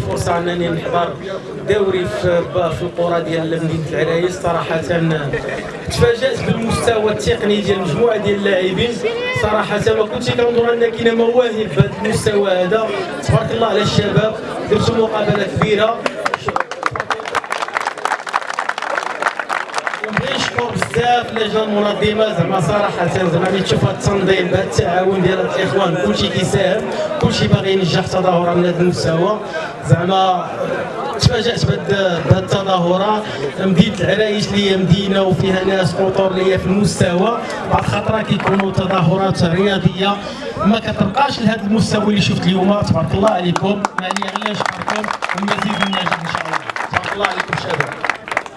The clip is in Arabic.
فرصة أنني نحضر دوري في في القرى ديال مدينة العرايش صراحة. تفاجأت بالمستوى التقني ديال مجموعة ديال اللاعبين. صراحة ما كنتش كنظن أن كاينة مواهب بهذا المستوى هذا. تبارك الله على الشباب درتوا ونبغي نشكر بزاف اللجنه المنظمه زعما صراحة زعما ملي تشوف هذا التنظيم بهذا التعاون ديال الإخوان كلشي كيساهم كلشي باغي ينجح تظاهره من هذا المستوى. زعما تفاجأت بهذه التظاهرة. مدينة العرايش اللي هي مدينة وفيها ناس هي في المستوى. بعض الخطرات كيكونوا تظاهرات رياضية. ما كتبقاش لهذا المستوى اللي شفت اليوم. تبارك الله عليكم. عليا غير نشكركم والمزيد من النجاح إن شاء الله. تبارك الله عليكم شباب.